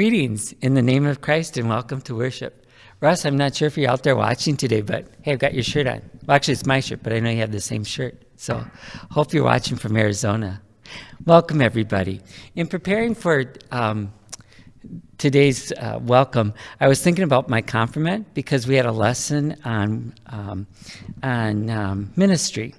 Greetings in the name of Christ and welcome to worship. Russ, I'm not sure if you're out there watching today, but hey, I've got your shirt on. Well, actually, it's my shirt, but I know you have the same shirt. So hope you're watching from Arizona. Welcome, everybody. In preparing for um, today's uh, welcome, I was thinking about my confirmant because we had a lesson on, um, on um, ministry.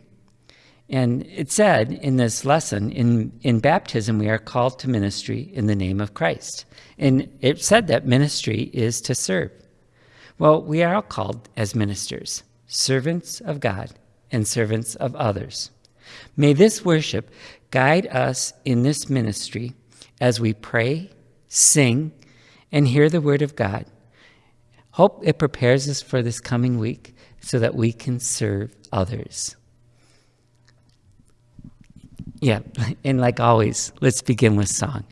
And it said in this lesson, in, in baptism, we are called to ministry in the name of Christ. And it said that ministry is to serve. Well, we are all called as ministers, servants of God and servants of others. May this worship guide us in this ministry as we pray, sing, and hear the word of God. Hope it prepares us for this coming week so that we can serve others. Yeah, and like always, let's begin with song.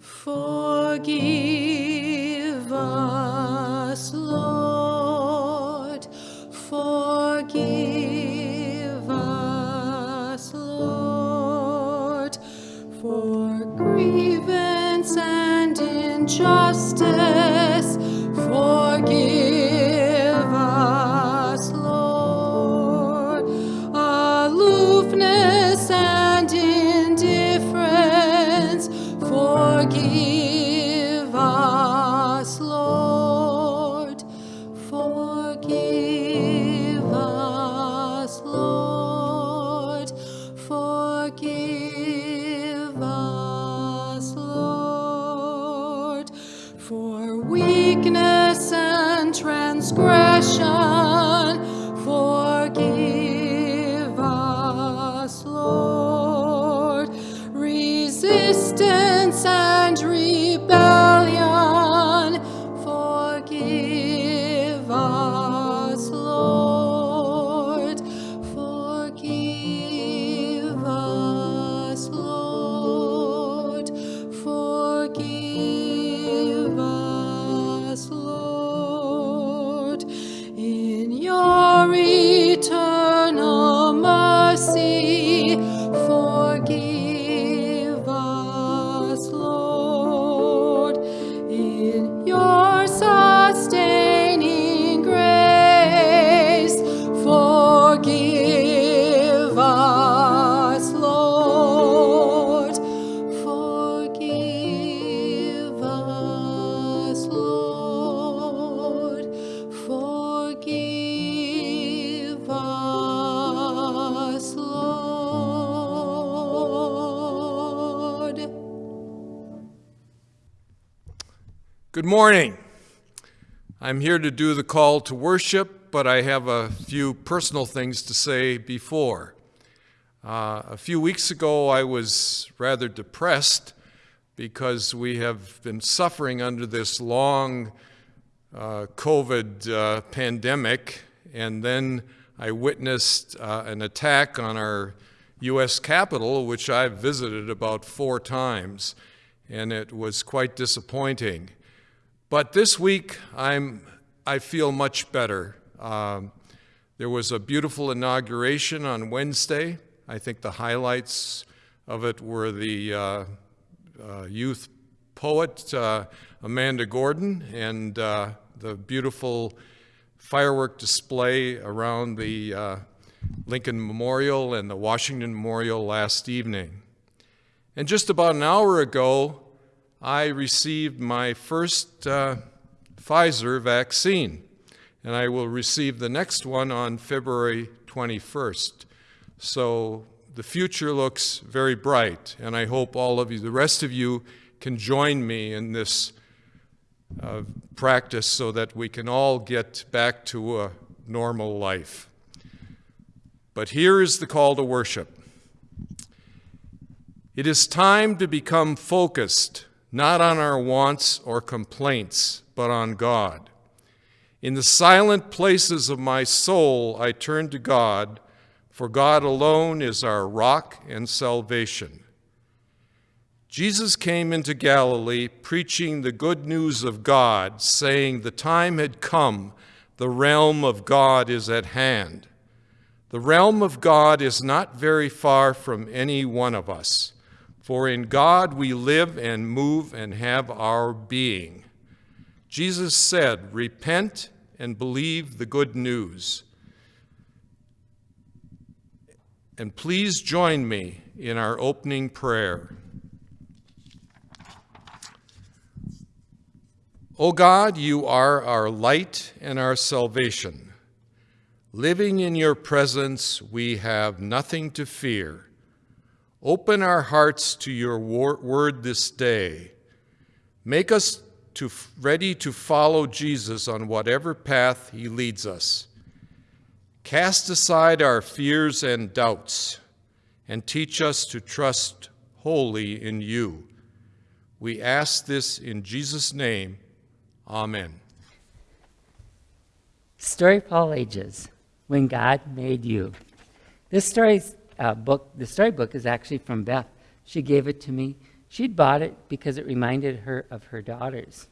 Forgive I'm here to do the call to worship, but I have a few personal things to say before. Uh, a few weeks ago, I was rather depressed because we have been suffering under this long uh, COVID uh, pandemic, and then I witnessed uh, an attack on our U.S. Capitol, which I've visited about four times, and it was quite disappointing. But this week, I'm, I feel much better. Um, there was a beautiful inauguration on Wednesday. I think the highlights of it were the uh, uh, youth poet uh, Amanda Gordon and uh, the beautiful firework display around the uh, Lincoln Memorial and the Washington Memorial last evening. And just about an hour ago, I received my first uh, Pfizer vaccine, and I will receive the next one on February 21st. So the future looks very bright, and I hope all of you, the rest of you, can join me in this uh, practice so that we can all get back to a normal life. But here is the call to worship. It is time to become focused, not on our wants or complaints, but on God. In the silent places of my soul, I turn to God, for God alone is our rock and salvation. Jesus came into Galilee preaching the good news of God, saying, The time had come, the realm of God is at hand. The realm of God is not very far from any one of us, for in God we live and move and have our being. Jesus said, Repent and believe the good news. And please join me in our opening prayer. O God, you are our light and our salvation. Living in your presence, we have nothing to fear. Open our hearts to your word this day. Make us to, ready to follow Jesus on whatever path he leads us. Cast aside our fears and doubts and teach us to trust wholly in you. We ask this in Jesus' name. Amen. Story for all ages, when God made you. This story's uh, book, the storybook is actually from Beth. She gave it to me. She'd bought it because it reminded her of her daughters.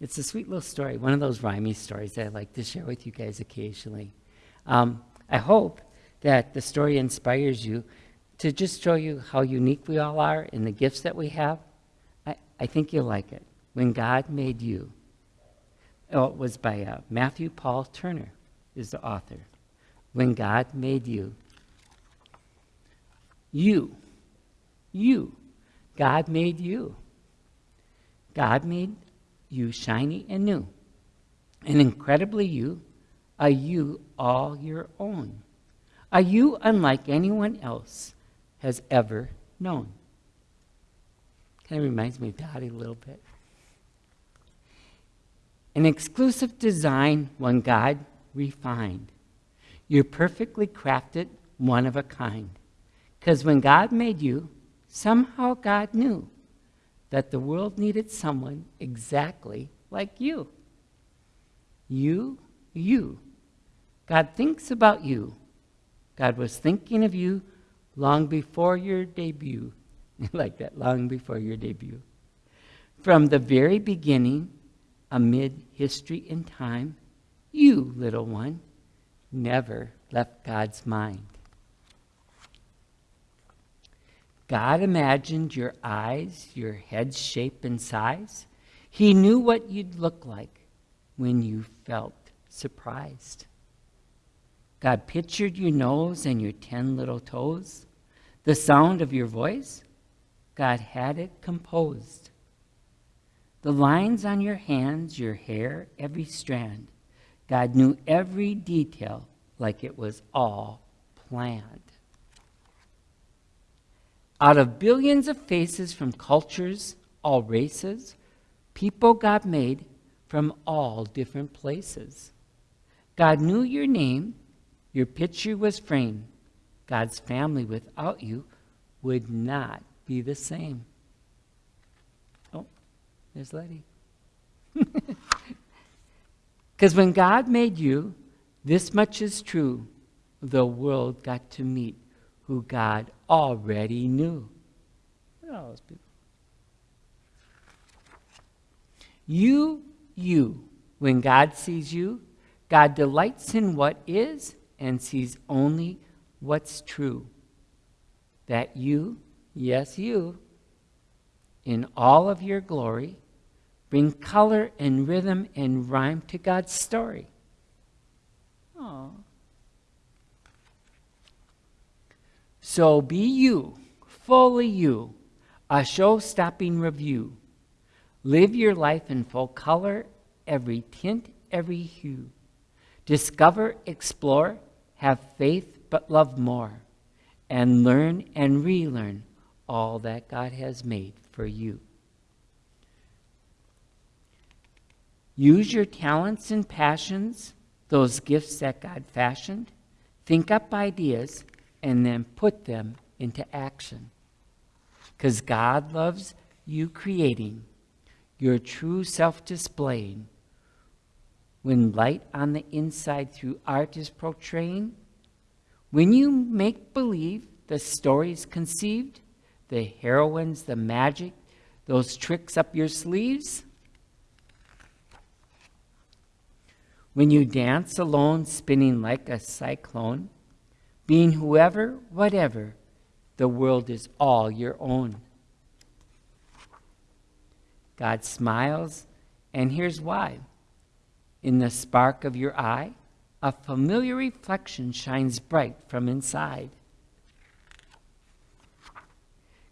It's a sweet little story, one of those rhymey stories that I like to share with you guys occasionally. Um, I hope that the story inspires you to just show you how unique we all are and the gifts that we have. I, I think you'll like it. When God made you. Oh, it was by uh, Matthew Paul Turner, is the author. When God made you. You. You. God made you. God made you shiny and new. And incredibly you, a you all your own. A you unlike anyone else has ever known. Kind of reminds me of Dottie a little bit. An exclusive design, one God refined. You're perfectly crafted, one of a kind. Because when God made you, somehow God knew that the world needed someone exactly like you. You, you. God thinks about you. God was thinking of you long before your debut. like that, long before your debut. From the very beginning, amid history and time, you, little one, never left God's mind. God imagined your eyes, your head's shape and size. He knew what you'd look like when you felt surprised. God pictured your nose and your ten little toes. The sound of your voice, God had it composed. The lines on your hands, your hair, every strand, God knew every detail like it was all planned. Out of billions of faces from cultures, all races, people God made from all different places. God knew your name, your picture was framed. God's family without you would not be the same. Oh, there's Letty. Because when God made you, this much is true the world got to meet who God already knew. Look at all those people. You, you, when God sees you, God delights in what is and sees only what's true. That you, yes, you, in all of your glory, bring color and rhythm and rhyme to God's story. So be you, fully you, a show stopping review. Live your life in full color, every tint, every hue. Discover, explore, have faith, but love more, and learn and relearn all that God has made for you. Use your talents and passions, those gifts that God fashioned. Think up ideas and then put them into action. Because God loves you creating, your true self displaying. When light on the inside through art is portraying, when you make believe the stories conceived, the heroines, the magic, those tricks up your sleeves, when you dance alone, spinning like a cyclone, being whoever, whatever, the world is all your own. God smiles, and here's why. In the spark of your eye, a familiar reflection shines bright from inside.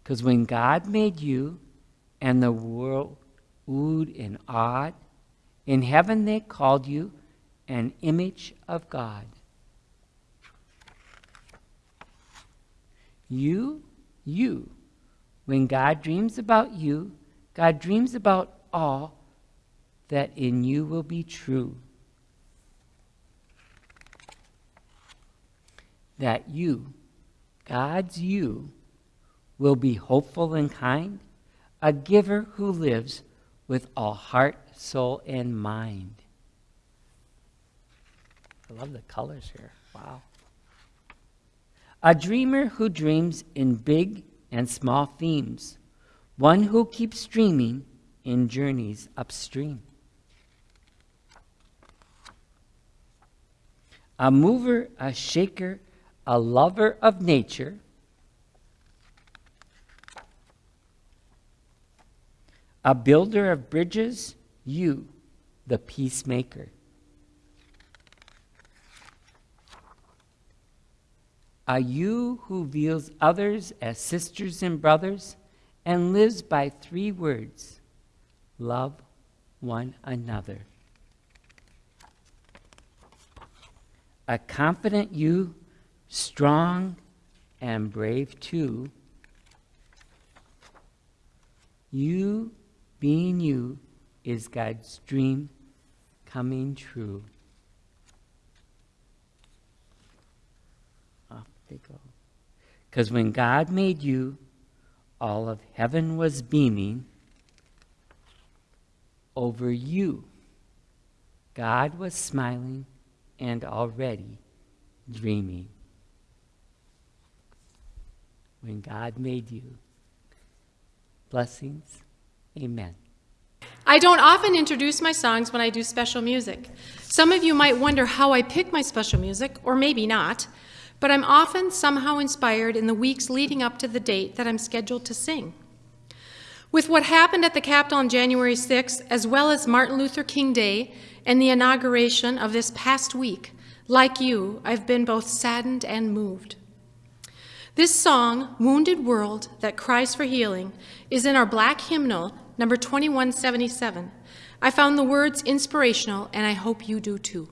Because when God made you and the world oohed and awed, in heaven they called you an image of God. You, you, when God dreams about you, God dreams about all that in you will be true. That you, God's you, will be hopeful and kind, a giver who lives with all heart, soul, and mind. I love the colors here. Wow. A dreamer who dreams in big and small themes, one who keeps dreaming in journeys upstream. A mover, a shaker, a lover of nature a builder of bridges, you, the peacemaker. A you who views others as sisters and brothers and lives by three words love one another. A confident you, strong and brave too. You being you is God's dream coming true. Off Because when God made you, all of heaven was beaming over you. God was smiling and already dreaming. When God made you. Blessings. Amen. I don't often introduce my songs when I do special music. Some of you might wonder how I pick my special music, or maybe not, but I'm often somehow inspired in the weeks leading up to the date that I'm scheduled to sing. With what happened at the Capitol on January 6th, as well as Martin Luther King Day and the inauguration of this past week, like you, I've been both saddened and moved. This song, Wounded World That Cries for Healing, is in our black hymnal, number 2177. I found the words inspirational, and I hope you do too.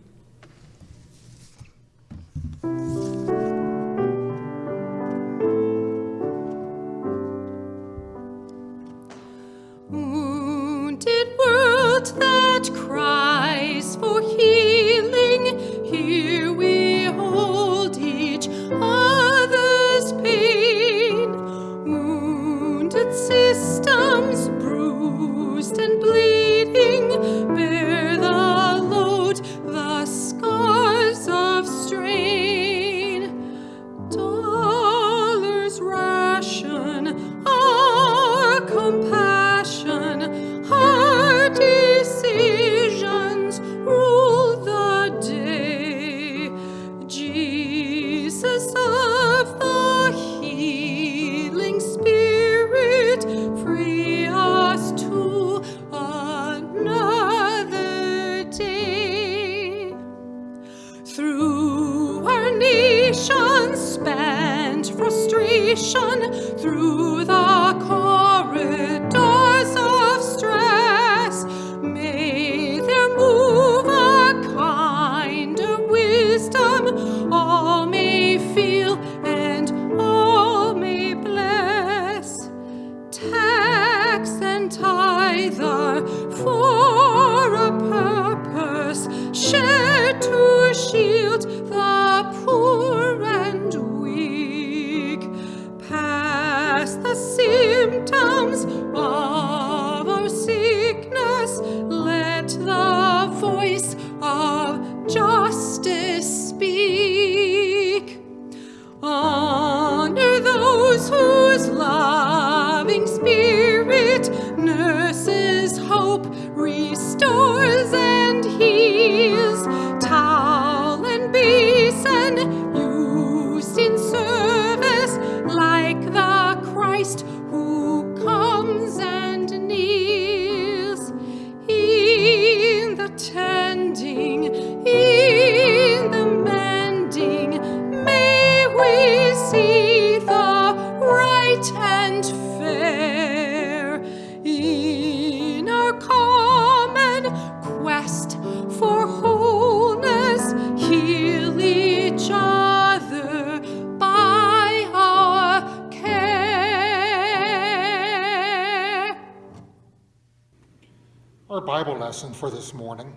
Bible lesson for this morning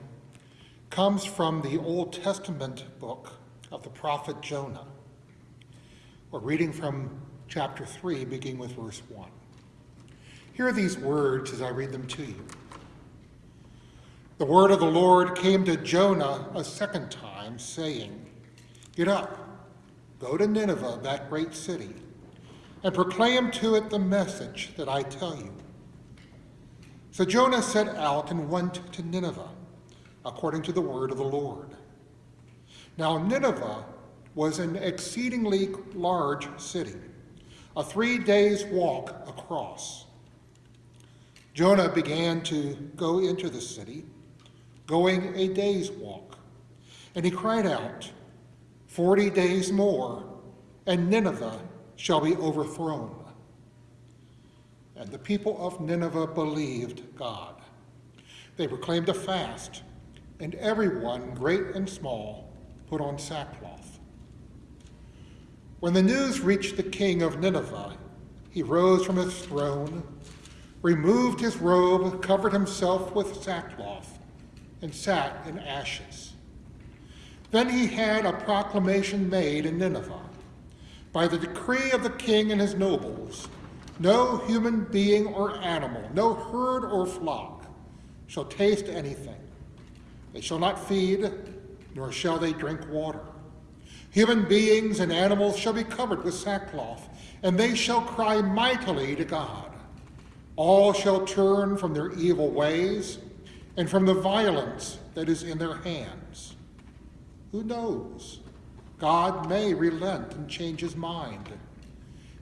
comes from the Old Testament book of the prophet Jonah. We're reading from chapter 3, beginning with verse 1. Hear these words as I read them to you. The word of the Lord came to Jonah a second time, saying, Get up, go to Nineveh, that great city, and proclaim to it the message that I tell you. So Jonah set out and went to Nineveh, according to the word of the Lord. Now Nineveh was an exceedingly large city, a three days' walk across. Jonah began to go into the city, going a day's walk, and he cried out, Forty days more, and Nineveh shall be overthrown. And the people of Nineveh believed God. They proclaimed a fast, and everyone, great and small, put on sackcloth. When the news reached the king of Nineveh, he rose from his throne, removed his robe, covered himself with sackcloth, and sat in ashes. Then he had a proclamation made in Nineveh by the decree of the king and his nobles no human being or animal, no herd or flock shall taste anything. They shall not feed, nor shall they drink water. Human beings and animals shall be covered with sackcloth, and they shall cry mightily to God. All shall turn from their evil ways and from the violence that is in their hands. Who knows? God may relent and change his mind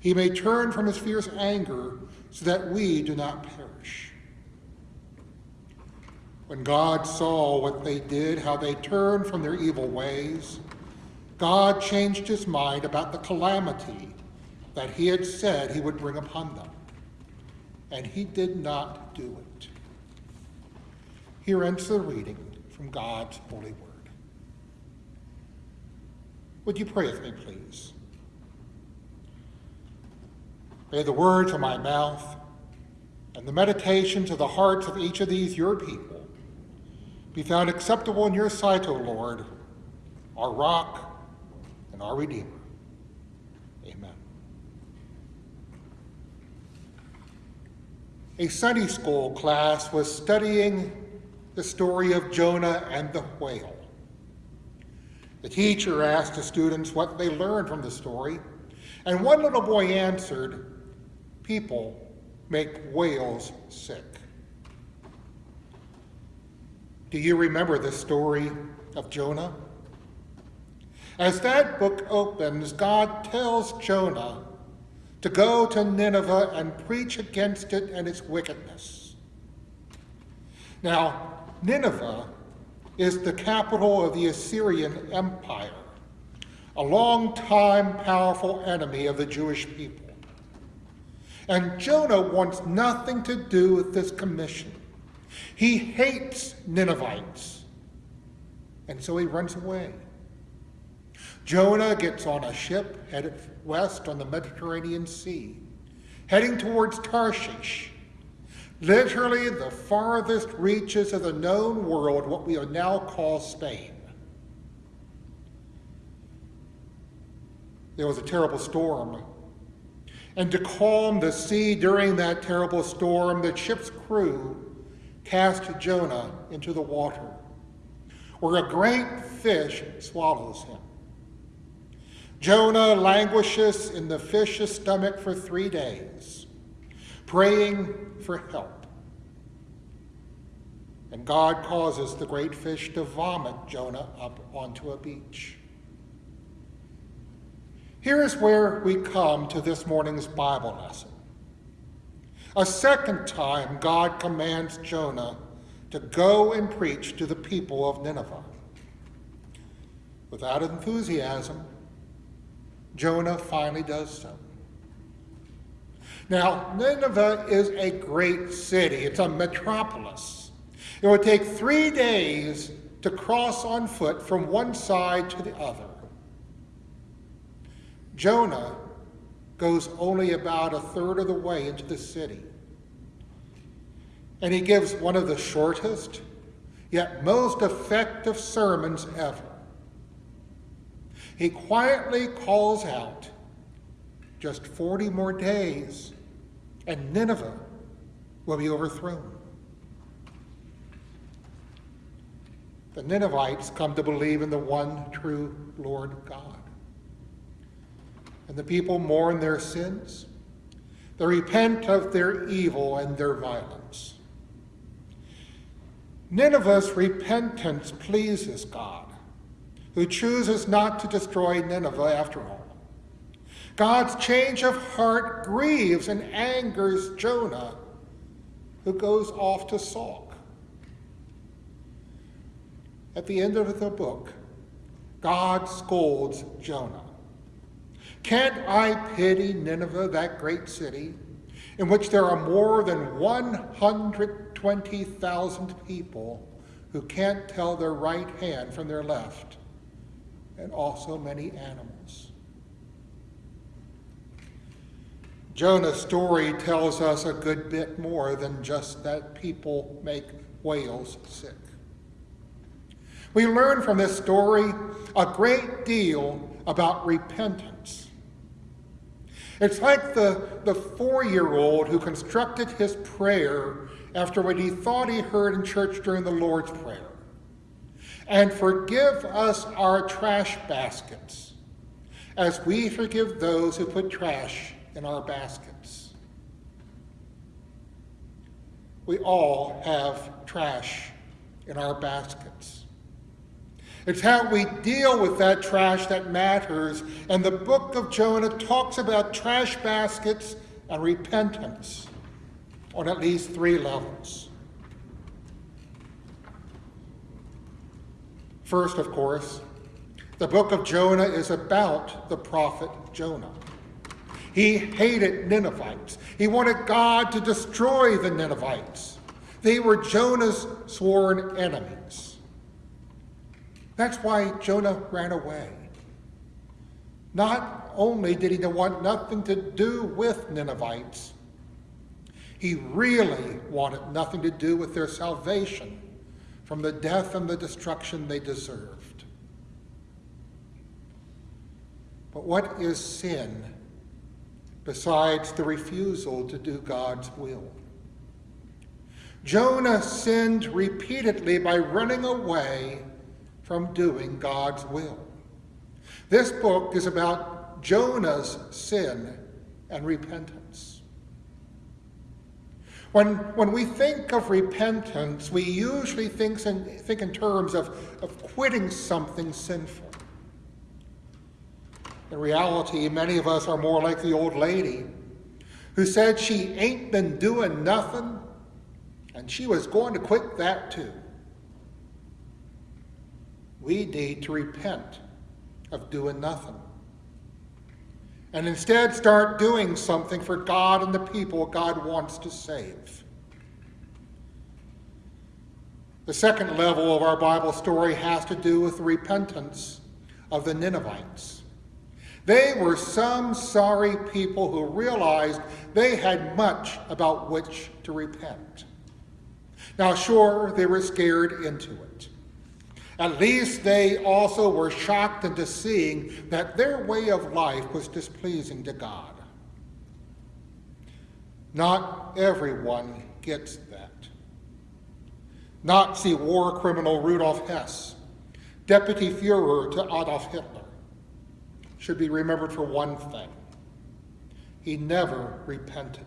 he may turn from his fierce anger so that we do not perish. When God saw what they did, how they turned from their evil ways, God changed his mind about the calamity that he had said he would bring upon them. And he did not do it. Here ends the reading from God's holy word. Would you pray with me, please? May the words of my mouth and the meditations of the hearts of each of these your people be found acceptable in your sight, O Lord, our rock and our Redeemer. Amen. A Sunday school class was studying the story of Jonah and the whale. The teacher asked the students what they learned from the story, and one little boy answered, people make whales sick. Do you remember the story of Jonah? As that book opens, God tells Jonah to go to Nineveh and preach against it and its wickedness. Now, Nineveh is the capital of the Assyrian Empire, a long-time powerful enemy of the Jewish people. And Jonah wants nothing to do with this commission. He hates Ninevites. And so he runs away. Jonah gets on a ship headed west on the Mediterranean Sea, heading towards Tarshish, literally the farthest reaches of the known world, what we now call Spain. There was a terrible storm and to calm the sea during that terrible storm, the ship's crew cast Jonah into the water, where a great fish swallows him. Jonah languishes in the fish's stomach for three days, praying for help. And God causes the great fish to vomit Jonah up onto a beach. Here is where we come to this morning's Bible lesson. A second time, God commands Jonah to go and preach to the people of Nineveh. Without enthusiasm, Jonah finally does so. Now, Nineveh is a great city. It's a metropolis. It would take three days to cross on foot from one side to the other. Jonah goes only about a third of the way into the city. And he gives one of the shortest, yet most effective sermons ever. He quietly calls out, just 40 more days, and Nineveh will be overthrown. The Ninevites come to believe in the one true Lord God. And the people mourn their sins. They repent of their evil and their violence. Nineveh's repentance pleases God, who chooses not to destroy Nineveh after all. God's change of heart grieves and angers Jonah, who goes off to sulk. At the end of the book, God scolds Jonah. Can't I pity Nineveh, that great city, in which there are more than 120,000 people who can't tell their right hand from their left, and also many animals? Jonah's story tells us a good bit more than just that people make whales sick. We learn from this story a great deal about repentance. It's like the, the four year old who constructed his prayer after what he thought he heard in church during the Lord's Prayer. And forgive us our trash baskets as we forgive those who put trash in our baskets. We all have trash in our baskets. It's how we deal with that trash that matters, and the book of Jonah talks about trash baskets and repentance on at least three levels. First, of course, the book of Jonah is about the prophet Jonah. He hated Ninevites. He wanted God to destroy the Ninevites. They were Jonah's sworn enemies. That's why Jonah ran away. Not only did he want nothing to do with Ninevites, he really wanted nothing to do with their salvation from the death and the destruction they deserved. But what is sin besides the refusal to do God's will. Jonah sinned repeatedly by running away from doing God's will. This book is about Jonah's sin and repentance. When, when we think of repentance, we usually think in, think in terms of, of quitting something sinful. In reality, many of us are more like the old lady who said she ain't been doing nothing and she was going to quit that too. We need to repent of doing nothing and instead start doing something for God and the people God wants to save. The second level of our Bible story has to do with the repentance of the Ninevites. They were some sorry people who realized they had much about which to repent. Now, sure, they were scared into it. At least they also were shocked into seeing that their way of life was displeasing to God. Not everyone gets that. Nazi war criminal Rudolf Hess, deputy Fuhrer to Adolf Hitler, should be remembered for one thing he never repented.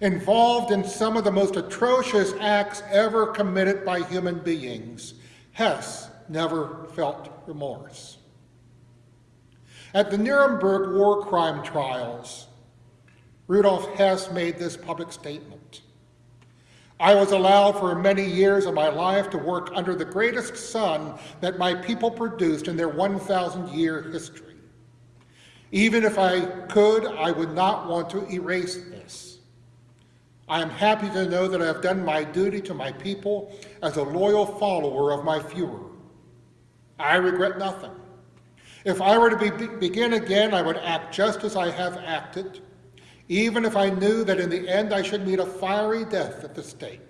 Involved in some of the most atrocious acts ever committed by human beings, Hess never felt remorse. At the Nuremberg war crime trials, Rudolf Hess made this public statement. I was allowed for many years of my life to work under the greatest son that my people produced in their 1,000 year history. Even if I could, I would not want to erase this. I am happy to know that I have done my duty to my people as a loyal follower of my Fuhrer. I regret nothing. If I were to be, begin again, I would act just as I have acted, even if I knew that in the end I should meet a fiery death at the stake.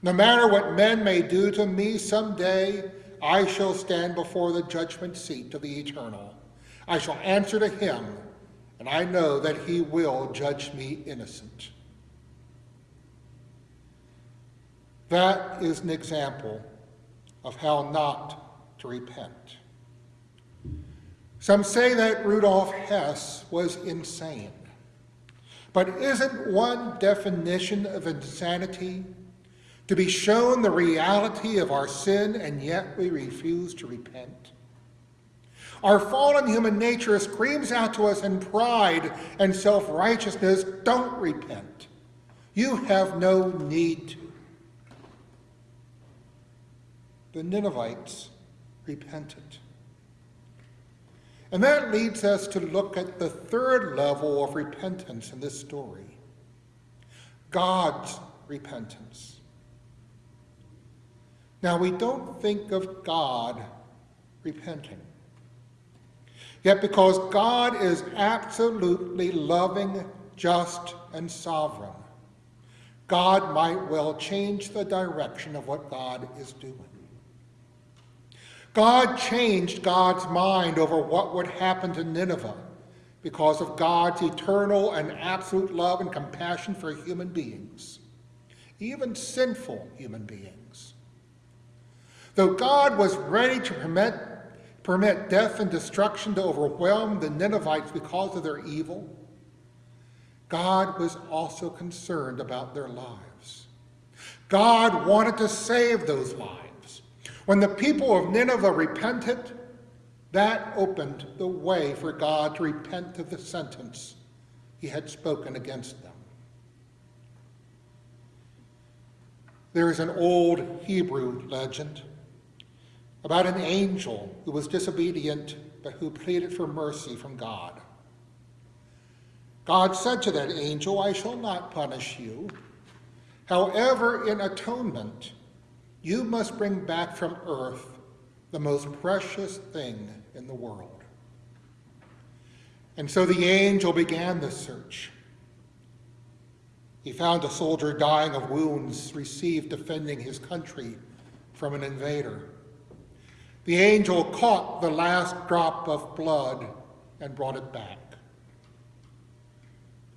No matter what men may do to me someday, I shall stand before the judgment seat of the eternal. I shall answer to him, and I know that he will judge me innocent. That is an example of how not to repent. Some say that Rudolf Hess was insane. But isn't one definition of insanity to be shown the reality of our sin and yet we refuse to repent? Our fallen human nature screams out to us in pride and self righteousness don't repent. You have no need to. The Ninevites repented. And that leads us to look at the third level of repentance in this story God's repentance. Now, we don't think of God repenting. Yet, because God is absolutely loving, just, and sovereign, God might well change the direction of what God is doing. God changed God's mind over what would happen to Nineveh because of God's eternal and absolute love and compassion for human beings, even sinful human beings. Though God was ready to permit, permit death and destruction to overwhelm the Ninevites because of their evil, God was also concerned about their lives. God wanted to save those lives. When the people of Nineveh repented, that opened the way for God to repent of the sentence he had spoken against them. There is an old Hebrew legend about an angel who was disobedient but who pleaded for mercy from God. God said to that angel, I shall not punish you. However, in atonement, you must bring back from earth the most precious thing in the world. And so the angel began the search. He found a soldier dying of wounds received defending his country from an invader. The angel caught the last drop of blood and brought it back.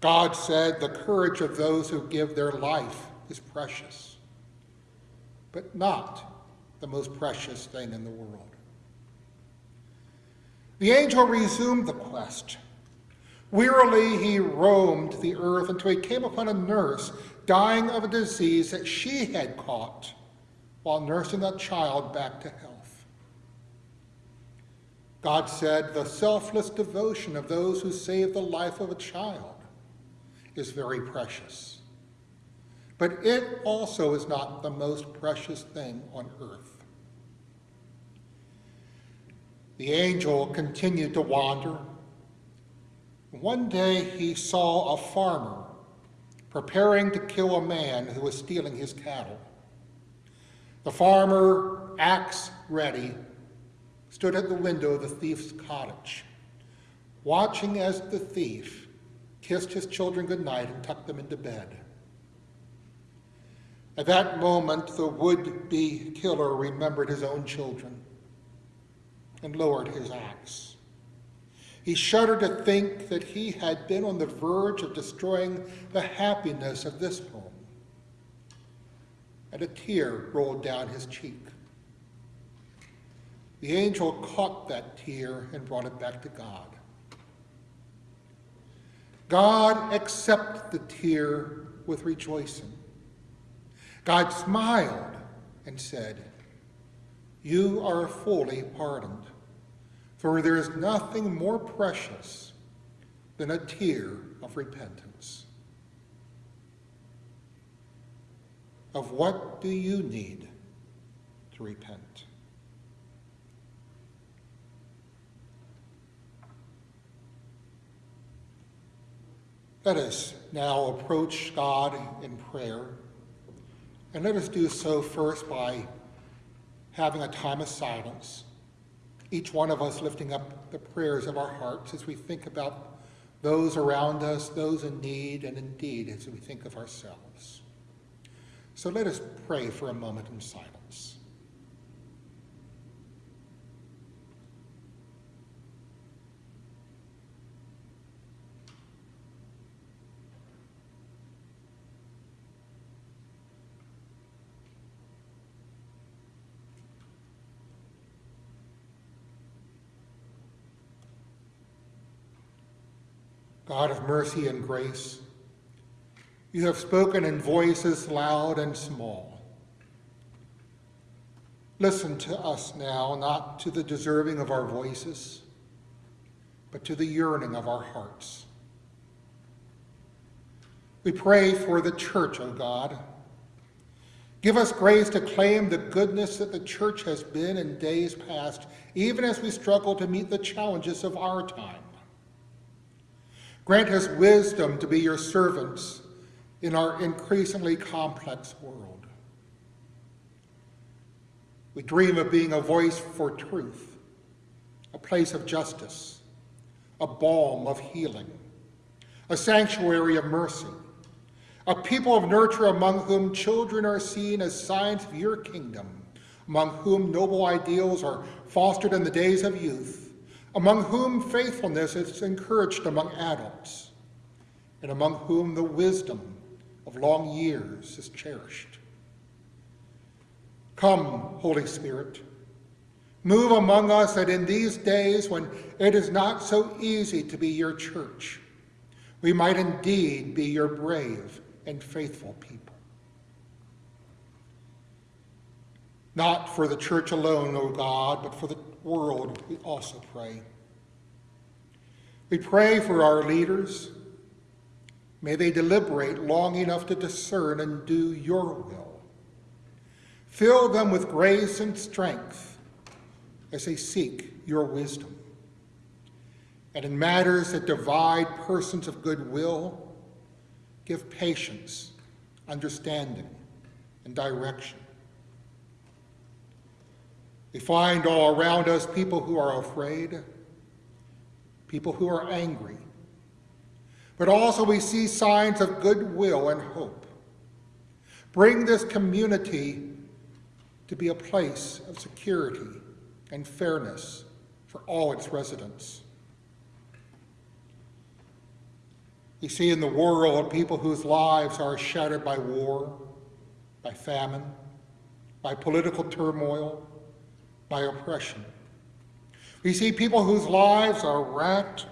God said, The courage of those who give their life is precious but not the most precious thing in the world. The angel resumed the quest. Wearily he roamed the earth until he came upon a nurse dying of a disease that she had caught while nursing a child back to health. God said, The selfless devotion of those who save the life of a child is very precious but it also is not the most precious thing on earth. The angel continued to wander. One day he saw a farmer preparing to kill a man who was stealing his cattle. The farmer, axe ready, stood at the window of the thief's cottage, watching as the thief kissed his children goodnight and tucked them into bed. At that moment, the would be killer remembered his own children and lowered his axe. He shuddered to think that he had been on the verge of destroying the happiness of this home. And a tear rolled down his cheek. The angel caught that tear and brought it back to God. God accepted the tear with rejoicing. God smiled and said, You are fully pardoned, for there is nothing more precious than a tear of repentance. Of what do you need to repent? Let us now approach God in prayer. And let us do so first by having a time of silence, each one of us lifting up the prayers of our hearts as we think about those around us, those in need, and indeed as we think of ourselves. So let us pray for a moment in silence. God of mercy and grace, you have spoken in voices loud and small. Listen to us now, not to the deserving of our voices, but to the yearning of our hearts. We pray for the church, O God. Give us grace to claim the goodness that the church has been in days past, even as we struggle to meet the challenges of our time. Grant us wisdom to be your servants in our increasingly complex world. We dream of being a voice for truth, a place of justice, a balm of healing, a sanctuary of mercy, a people of nurture among whom children are seen as signs of your kingdom, among whom noble ideals are fostered in the days of youth, among whom faithfulness is encouraged among adults, and among whom the wisdom of long years is cherished. Come, Holy Spirit, move among us that in these days when it is not so easy to be your church, we might indeed be your brave and faithful people. Not for the church alone, O God, but for the world, we also pray. We pray for our leaders. May they deliberate long enough to discern and do your will. Fill them with grace and strength as they seek your wisdom. And in matters that divide persons of goodwill, give patience, understanding, and direction. We find all around us people who are afraid, people who are angry, but also we see signs of goodwill and hope. Bring this community to be a place of security and fairness for all its residents. We see in the world people whose lives are shattered by war, by famine, by political turmoil, by oppression. We see people whose lives are racked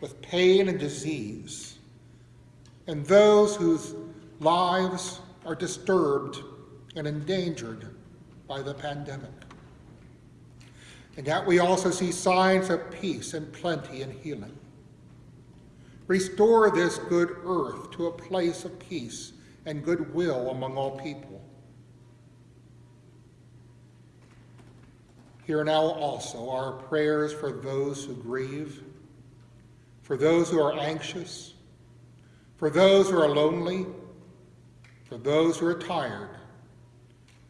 with pain and disease, and those whose lives are disturbed and endangered by the pandemic. And yet we also see signs of peace and plenty and healing. Restore this good earth to a place of peace and goodwill among all people. Hear now also our prayers for those who grieve, for those who are anxious, for those who are lonely, for those who are tired,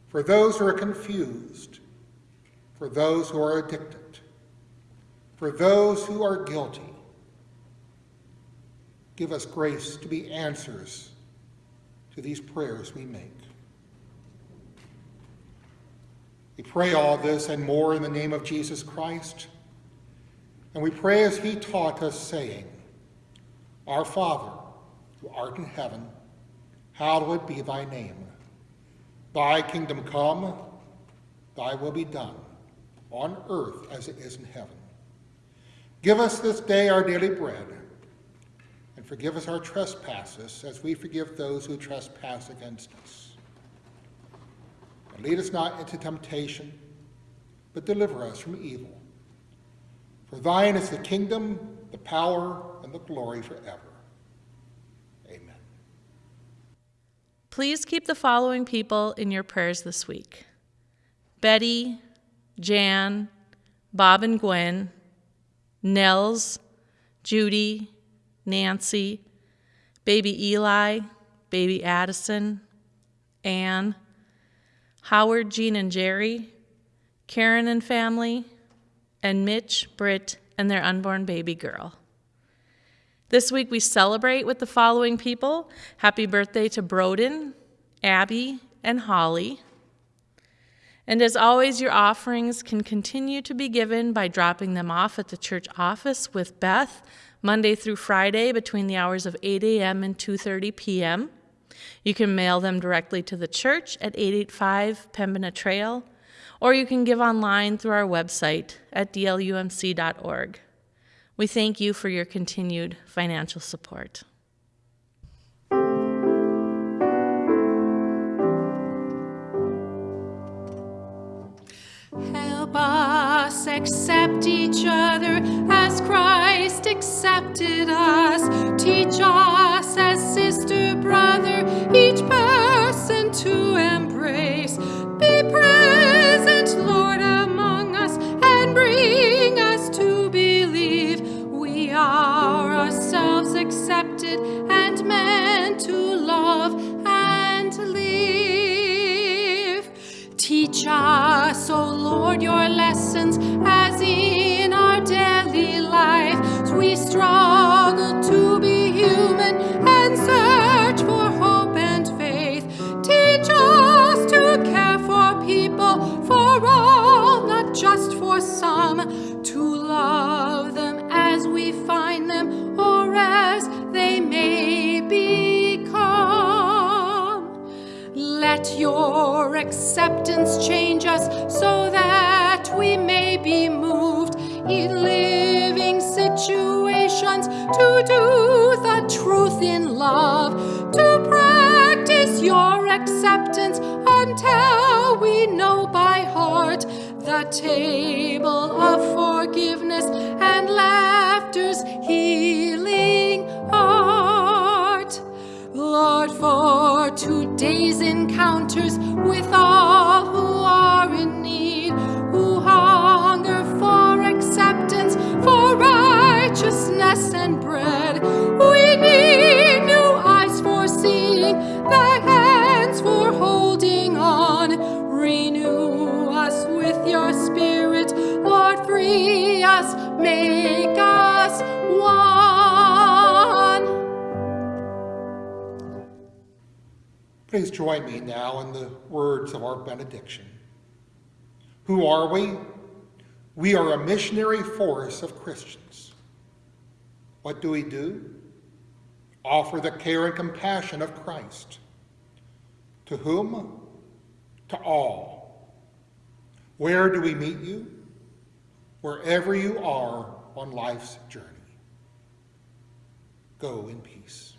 for those who are confused, for those who are addicted, for those who are guilty. Give us grace to be answers to these prayers we make. We pray all this and more in the name of Jesus Christ. And we pray as he taught us, saying, Our Father, who art in heaven, hallowed be thy name. Thy kingdom come, thy will be done, on earth as it is in heaven. Give us this day our daily bread, and forgive us our trespasses as we forgive those who trespass against us lead us not into temptation, but deliver us from evil. For thine is the kingdom, the power, and the glory forever. Amen. Please keep the following people in your prayers this week Betty, Jan, Bob and Gwen, Nels, Judy, Nancy, baby Eli, baby Addison, Anne, Howard, Jean, and Jerry, Karen and family, and Mitch, Britt, and their unborn baby girl. This week we celebrate with the following people. Happy birthday to Broden, Abby, and Holly. And as always, your offerings can continue to be given by dropping them off at the church office with Beth Monday through Friday between the hours of 8 a.m. and 2:30 p.m. You can mail them directly to the church at 885 Pembina Trail, or you can give online through our website at dlumc.org. We thank you for your continued financial support. Help us accept each other as Christ accepted us. Teach us as sister, brother, each person to embrace. Be present, Lord, among us and bring us to believe we are ourselves accepted and meant to love and live. Teach us, O Lord, your lessons your acceptance change us so that we may be moved in living situations to do the truth in love, to practice your acceptance until we know by heart the table of forgiveness and laughter's today's encounters with all who are in need, who hunger for acceptance, for righteousness and bread. We need new eyes for seeing, the hands for holding on. Renew us with your spirit, Lord, free us, make Please join me now in the words of our benediction. Who are we? We are a missionary force of Christians. What do we do? Offer the care and compassion of Christ. To whom? To all. Where do we meet you? Wherever you are on life's journey. Go in peace.